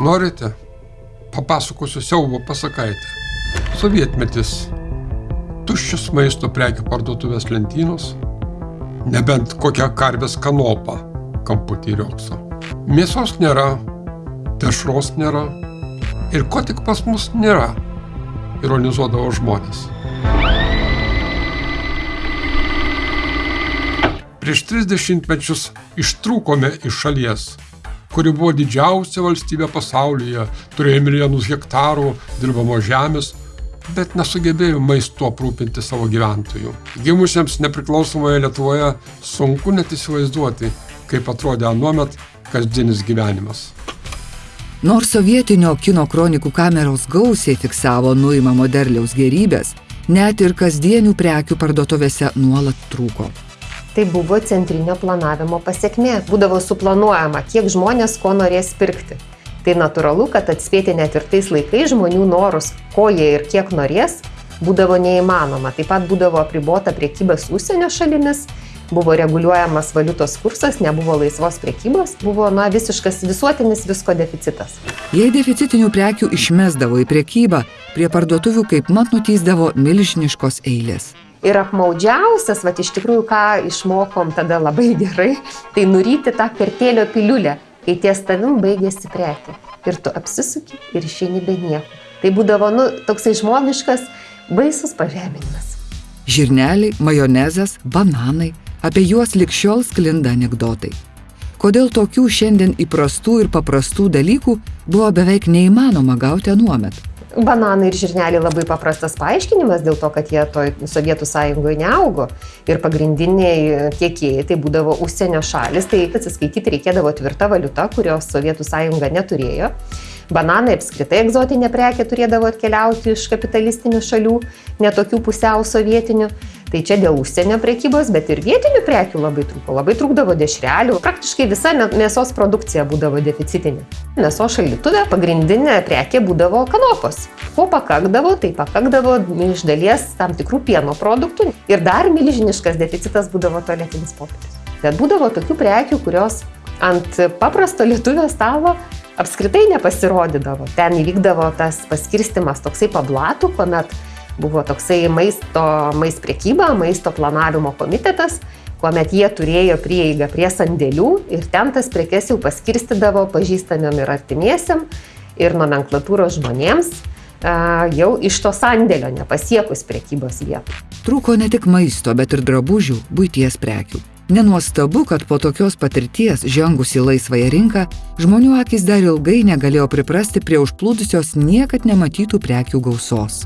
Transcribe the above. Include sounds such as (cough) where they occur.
Norite? Papasakosiu siaubo pasakaitę. Sovietmetis. Tuščios maisto prekių parduotuvės lentynos. Nebent kokią karvės kanopą kamputį riokso. Mėsos nėra, dešros nėra ir ko tik pas mus nėra, ironizuodavo žmonės. Prieš 30 mečius ištrūkome iš šalies, kuri buvo didžiausia valstybė pasaulyje, turėjo milijonus hektarų dirbamo žemės, bet nesugebėjo maistu aprūpinti savo gyventojų. Gimusiems nepriklausomoje Lietuvoje sunku net įsivaizduoti, kaip atrodė anuomet kasdienis gyvenimas. Nors sovietinio kino kronikų kameros gausiai fiksavo nuimamo derliaus gerybės, net ir kasdienių prekių parduotuvėse nuolat trūko. Tai buvo centrinio planavimo pasiekmė. Būdavo suplanuojama, kiek žmonės ko norės pirkti. Tai natūralu, kad atspėti net ir tais laikais žmonių norus, ko jie ir kiek norės, būdavo neįmanoma. Taip pat būdavo apribota priekybės užsienio šalimis, buvo reguliuojamas valiutos kursas, nebuvo laisvos priekybos, buvo na, visiškas visuotinis visko deficitas. Jei deficitinių prekių išmesdavo į priekybą, prie parduotuvių kaip mat nutysdavo milžiniškos eilės. Ir apmaudžiausias, va iš tikrųjų, ką išmokom tada labai (laughs) gerai, tai nuryti tą kertelio piliulę kai ties tavim baigėsi prekė. Ir tu apsisuki ir išeini be nieko. Tai būdavo, nu, toksai žmogiškas, baisus pažeminimas. Žirneliai, majonezas, bananai, apie juos likščiol sklinda anegdotai. Kodėl tokių šiandien įprastų ir paprastų dalykų buvo beveik neįmanoma gauti anuomet? Bananai ir žirneliai labai paprastas paaiškinimas dėl to, kad jie toj Sovietų sąjungoje neaugo. Ir pagrindiniai tiekėjai tai būdavo užsienio šalis, tai atsiskaityti reikėdavo tvirta valiuta, kurios Sovietų sąjunga neturėjo. Bananai apskritai egzotinė prekė turėdavo atkeliauti iš kapitalistinių šalių, netokių pusiau sovietinių. Tai čia dėl užsienio prekybos, bet ir vietinių prekių labai trūko. Labai trūkdavo dešrelių. Praktiškai visa mėsos produkcija būdavo deficitinė. Mėsos šaldytuvė pagrindinė prekė būdavo kanopos. Ko pakakdavo, tai pakakdavo iš dalies tam tikrų pieno produktų. Ir dar milžiniškas deficitas būdavo tualetinis popierius. Bet būdavo tokių prekių, kurios ant paprasto lietuvio stalo apskritai nepasirodydavo. Ten įvykdavo tas paskirstimas toksai pablatų, kuomet buvo toksai maisto, maisto priekyba, maisto planavimo komitetas, kuomet jie turėjo prieigą prie sandėlių ir ten tas prekes jau paskirstydavo pažįstamiem ir artimiesiam ir nomenklatūros žmonėms jau iš to sandėlio nepasiekus priekybos vietų. Trūko ne tik maisto, bet ir drabužių, būties prekių. Nenuostabu, kad po tokios patirties žengus į laisvąją rinką, žmonių akis dar ilgai negalėjo priprasti prie užplūdusios niekad nematytų prekių gausos.